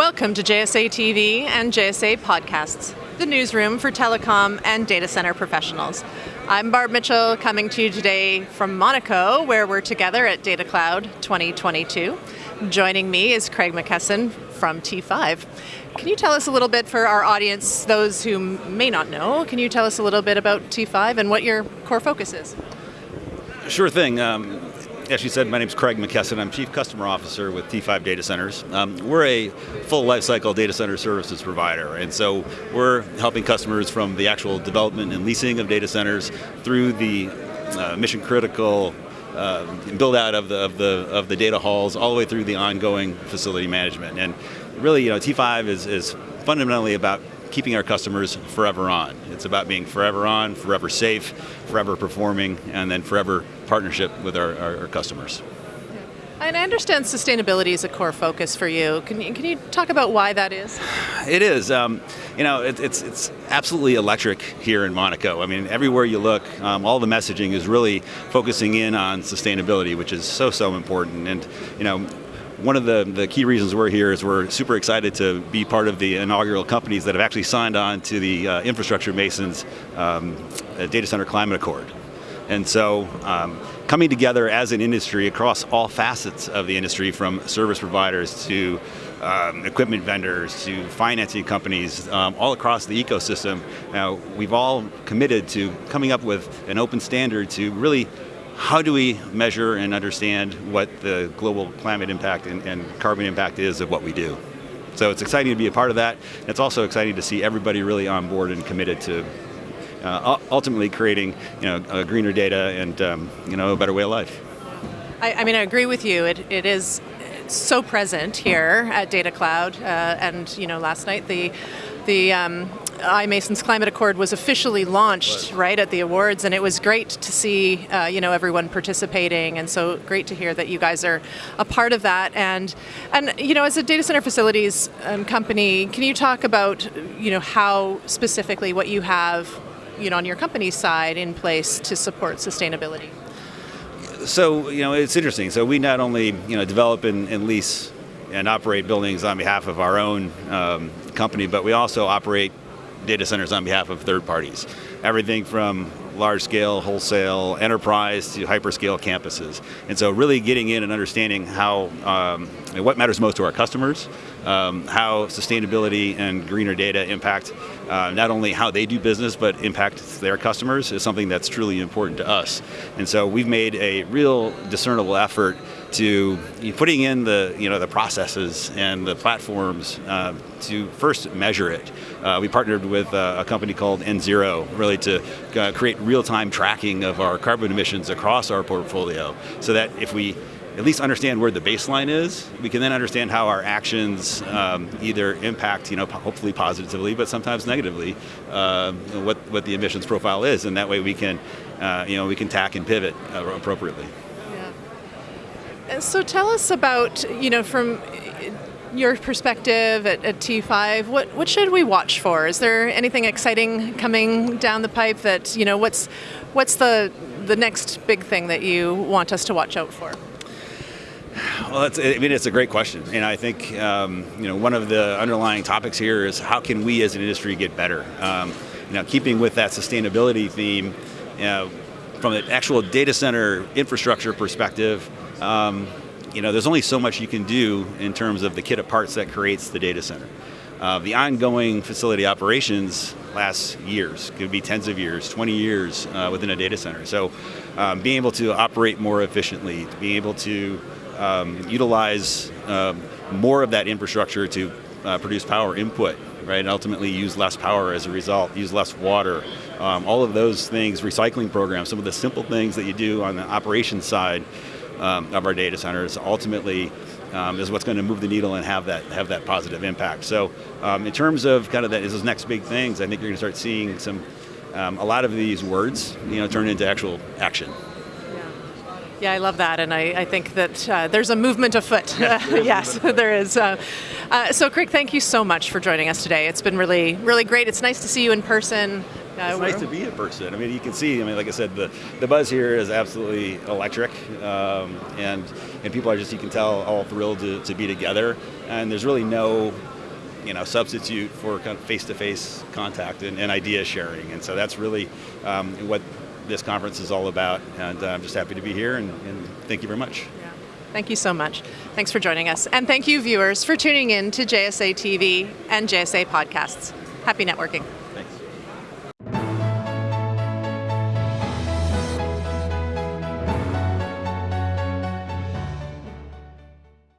Welcome to JSA TV and JSA Podcasts, the newsroom for telecom and data center professionals. I'm Barb Mitchell coming to you today from Monaco, where we're together at Data Cloud 2022. Joining me is Craig McKesson from T5. Can you tell us a little bit for our audience, those who may not know, can you tell us a little bit about T5 and what your core focus is? Sure thing. Um, as you said, my name is Craig McKesson. I'm Chief Customer Officer with T5 Data Centers. Um, we're a full lifecycle data center services provider, and so we're helping customers from the actual development and leasing of data centers through the uh, mission critical uh, build out of the, of, the, of the data halls all the way through the ongoing facility management. And really, you know, T5 is, is fundamentally about keeping our customers forever on. It's about being forever on, forever safe, forever performing, and then forever partnership with our, our, our customers. And I understand sustainability is a core focus for you. Can you, can you talk about why that is? It is. Um, you know, it, it's it's absolutely electric here in Monaco. I mean, everywhere you look, um, all the messaging is really focusing in on sustainability, which is so so important. And you know, one of the, the key reasons we're here is we're super excited to be part of the inaugural companies that have actually signed on to the uh, Infrastructure Masons um, Data Center Climate Accord. And so um, coming together as an industry across all facets of the industry from service providers to um, equipment vendors to financing companies um, all across the ecosystem, uh, we've all committed to coming up with an open standard to really how do we measure and understand what the global climate impact and, and, carbon impact is of what we do? So it's exciting to be a part of that. It's also exciting to see everybody really on board and committed to uh, ultimately creating you know, greener data and um, you know, a better way of life. I, I mean, I agree with you. It, it is so present here at Data Cloud, uh, and you know, last night the the um, iMasons Climate Accord was officially launched right at the awards, and it was great to see uh, you know everyone participating, and so great to hear that you guys are a part of that. And and you know, as a data center facilities um, company, can you talk about you know how specifically what you have you know on your company side in place to support sustainability? So you know, it's interesting. So we not only you know develop and, and lease and operate buildings on behalf of our own um, company, but we also operate data centers on behalf of third parties. Everything from large scale, wholesale, enterprise to hyperscale campuses. And so really getting in and understanding how, um, what matters most to our customers, um, how sustainability and greener data impact uh, not only how they do business, but impact their customers is something that's truly important to us. And so we've made a real discernible effort to putting in the you know the processes and the platforms uh, to first measure it. Uh, we partnered with uh, a company called NZero really to uh, create real-time tracking of our carbon emissions across our portfolio, so that if we at least understand where the baseline is, we can then understand how our actions um, either impact, you know, hopefully positively, but sometimes negatively, uh, what what the emissions profile is, and that way we can, uh, you know, we can tack and pivot appropriately. Yeah. So tell us about, you know, from your perspective at, at, T5, what, what should we watch for? Is there anything exciting coming down the pipe that, you know, what's, what's the, the next big thing that you want us to watch out for? Well, I mean, it's a great question, and I think um, you know one of the underlying topics here is how can we as an industry get better. Um, you know, keeping with that sustainability theme, you know, from an actual data center infrastructure perspective, um, you know, there's only so much you can do in terms of the kit of parts that creates the data center. Uh, the ongoing facility operations last years, could be tens of years, 20 years uh, within a data center. So um, being able to operate more efficiently, being able to um, utilize um, more of that infrastructure to uh, produce power input, right, and ultimately use less power as a result, use less water, um, all of those things, recycling programs, some of the simple things that you do on the operations side um, of our data centers ultimately um, is what's going to move the needle and have that have that positive impact. So in terms of kind of that, those next big things, I think you're going to start seeing some a lot of these words, you know, turn into actual action. Yeah, I love that, and I, I think that uh, there's a movement afoot. yes, there is. Uh, uh, so, Craig, thank you so much for joining us today. It's been really, really great. It's nice to see you in person. Uh, It's nice to be in person. I mean, you can see. I mean, like I said, the, the buzz here is absolutely electric, um, and and people are just you can tell all thrilled to, to be together. And there's really no, you know, substitute for kind of face-to-face contact and, and idea sharing. And so that's really um, what this conference is all about. And uh, I'm just happy to be here. And, and thank you very much. Thank you so much. Thanks for joining us. And thank you, viewers, for tuning in to JSA TV and JSA podcasts. Happy networking.